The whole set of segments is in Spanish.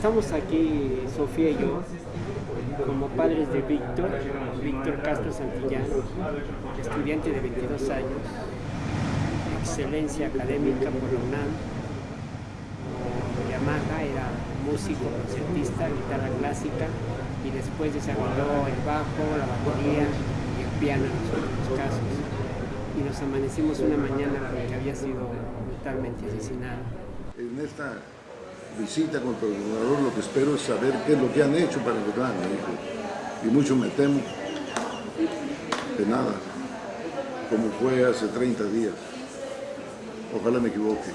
Estamos aquí, Sofía y yo, como padres de Víctor, Víctor Castro Santillán, estudiante de 22 años, excelencia académica por la UNAM, Yamaha, era músico, concertista, guitarra clásica y después desarrolló el bajo, la batería y el piano en los últimos casos. Y nos amanecimos una mañana porque había sido brutalmente asesinado. En esta visita contra el gobernador lo que espero es saber qué es lo que han hecho para encontrar a mi hijo. Y mucho me temo de nada, como fue hace 30 días. Ojalá me equivoque.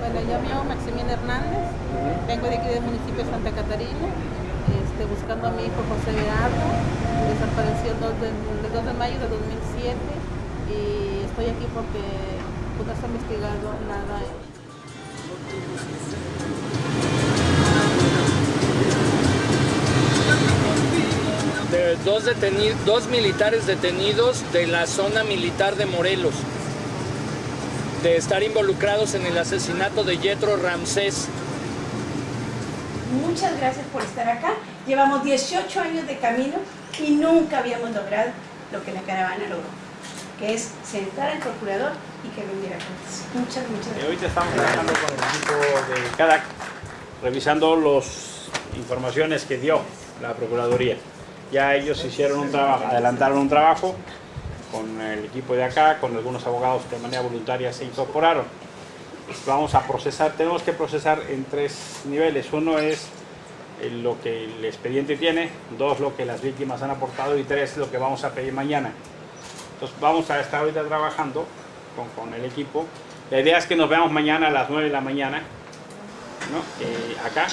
Bueno, yo me llamo Maximiliano Hernández, vengo de aquí del municipio de Santa Catarina, este, buscando a mi hijo José Gerardo, desapareció el 2 de, el 2 de mayo de 2007 y estoy aquí porque pues, no se ha investigado nada. de dos, dos militares detenidos de la zona militar de Morelos, de estar involucrados en el asesinato de Yetro Ramsés. Muchas gracias por estar acá. Llevamos 18 años de camino y nunca habíamos logrado lo que la caravana logró, que es sentar al procurador y que vendiera cuentas. Muchas, muchas gracias. Ahorita estamos trabajando con el equipo de CADAC, revisando las informaciones que dio la Procuraduría. Ya ellos hicieron un trabajo, adelantaron un trabajo con el equipo de acá, con algunos abogados que de manera voluntaria se incorporaron. Vamos a procesar, tenemos que procesar en tres niveles. Uno es lo que el expediente tiene, dos lo que las víctimas han aportado y tres lo que vamos a pedir mañana. Entonces vamos a estar ahorita trabajando con, con el equipo. La idea es que nos veamos mañana a las 9 de la mañana, ¿no? Eh, acá.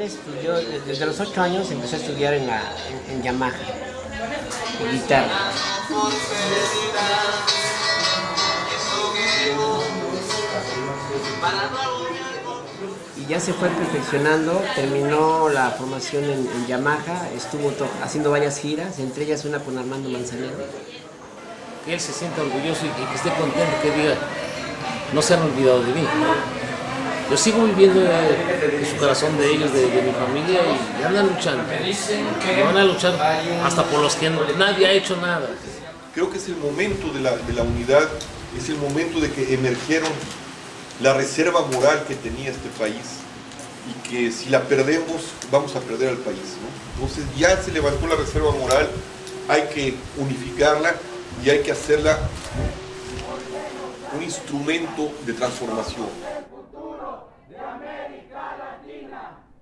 Estudió, desde los 8 años empezó a estudiar en, la, en, Yamaha, en guitarra. y ya se fue perfeccionando, terminó la formación en, Yamaha, estuvo haciendo varias giras, entre ellas una con Armando Manzanero. que él se sienta orgulloso y que, que esté contento, que diga, no se han olvidado de mí. Yo sigo viviendo en su corazón de ellos, de, mi familia, y andan luchando. Y van a luchar hasta por los que nadie ha hecho nada. Creo que es el momento de la, de la unidad, es el momento de que emergieron la reserva moral que tenía este país y que si la perdemos vamos a perder al país. Entonces ya se levantó la reserva moral, hay que unificarla y hay que hacerla un instrumento de transformación.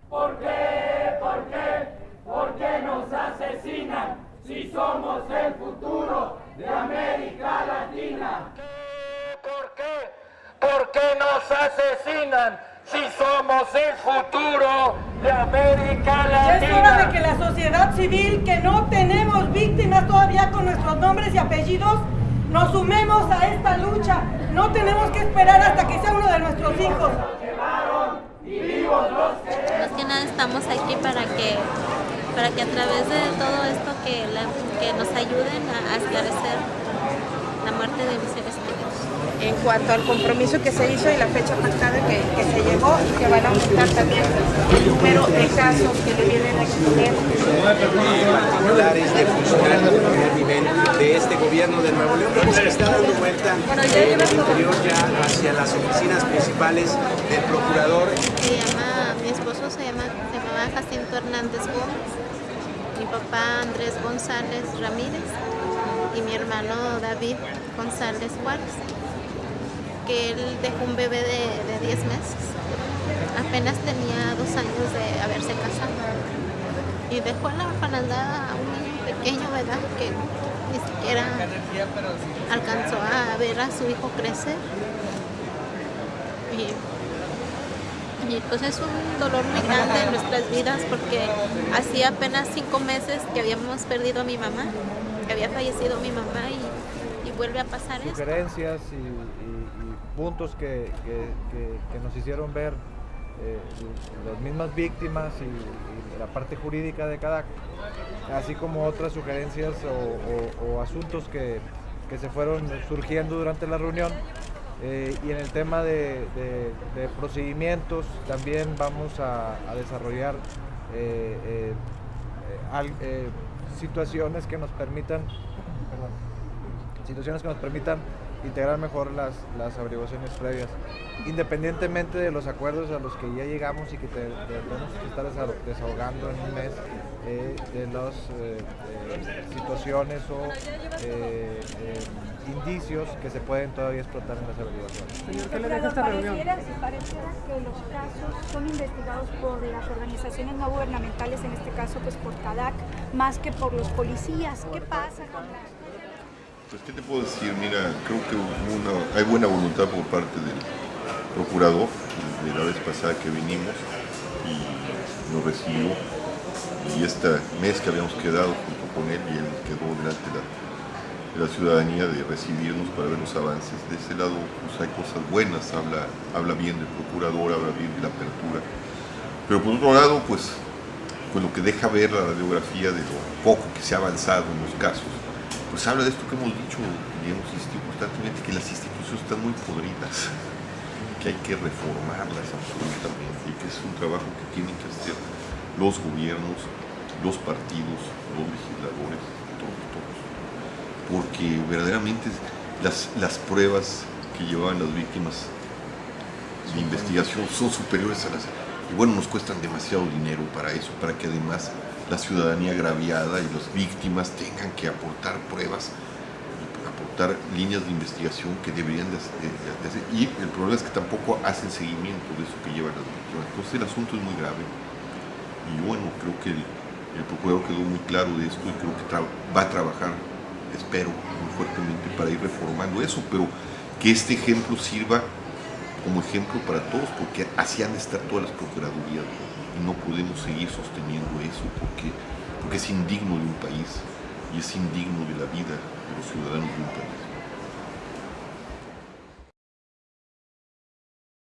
¿Por qué? ¿Por qué? ¿Por qué nos asesinan si somos el futuro de América Latina? ¿Por qué? ¿Por qué nos asesinan si somos el futuro de América Ya es hora de Latina? que la sociedad civil, que no tenemos víctimas todavía con nuestros nombres y apellidos, nos sumemos a esta lucha. No tenemos que esperar hasta que sea uno de nuestros hijos. Nada estamos aquí para que, para que a través de todo esto que, la- que nos ayuden a, a esclarecer la muerte de mis seres queridos. En cuanto al compromiso que se hizo y la fecha pactada que, que se llegó y que van a aumentar también el número de casos que le vienen a exponer. particulares de funcionarios de primer nivel de este gobierno de Nuevo León. Que está dando vuelta en el interior ya hacia las oficinas principales del procurador. Se llama, mi esposo se llama, se llamaba Jacinto Hernández Gómez, mi papá Andrés González Ramírez y mi hermano David González Juárez, que él dejó un bebé de, de 10 meses. Apenas tenía dos años de haberse casado. Y dejó en la orfanada a un niño pequeño, ¿verdad? Que ni siquiera alcanzó a ver a su hijo crecer. Y pues es un dolor muy grande en nuestras vidas porque hacía apenas cinco meses que habíamos perdido a mi mamá, que había fallecido mi mamá y, vuelve a pasar esto. Sugerencias y, puntos que, que- nos hicieron ver eh, las mismas víctimas y, la parte jurídica de cada, así como otras sugerencias o, o- o asuntos que, que se fueron surgiendo durante la reunión. Eh, y en el tema de, procedimientos también vamos a, desarrollar eh, eh, situaciones que nos permitan, perdón, situaciones que nos permitan integrar mejor las, las averiguaciones previas, independientemente de los acuerdos a los que ya llegamos y que te- te- tenemos que estar desa- desahogando en un mes eh, de las eh, eh, situaciones o eh, eh, indicios que se pueden todavía explotar en las averiguaciones. ¿qué le deja esta reunión? Pareciera, pareciera que los casos son investigados por las organizaciones no gubernamentales, en este caso pues por CADAC, más que por los policías. ¿Qué pasa con la... Pues, ¿qué te puedo decir? Mira, creo que hay buena voluntad por parte del procurador, desde la vez pasada que vinimos y nos recibió. Y este mes que habíamos quedado junto con él y él quedó delante de la, de la ciudadanía de recibirnos para ver los avances. De ese lado pues, hay cosas buenas, habla, habla bien del procurador, habla bien de la apertura. Pero por otro lado, pues, pues lo que deja ver la radiografía de lo poco que se ha avanzado en los casos, pues habla de esto que hemos dicho y hemos insistido constantemente, que las instituciones están muy podridas, que hay que reformarlas absolutamente y que es un trabajo que tienen que hacer los gobiernos, los partidos, los legisladores, todos, todos. Porque verdaderamente las, las pruebas que llevaban las víctimas de investigación son superiores a las... Y bueno, nos cuestan demasiado dinero para eso, para que además la ciudadanía agraviada y las víctimas tengan que aportar pruebas, aportar líneas de investigación que deberían de, hacer. Y el problema es que tampoco hacen seguimiento de eso que llevan las víctimas. Entonces el asunto es muy grave. Y bueno, creo que el, el procurador quedó muy claro de esto y creo que va a trabajar, espero, muy fuertemente para ir reformando eso, pero que este ejemplo sirva como ejemplo para todos, porque así han de estar todas las procuradurías y no podemos seguir sosteniendo eso porque, porque es indigno de un país y es indigno de la vida de los ciudadanos de un país.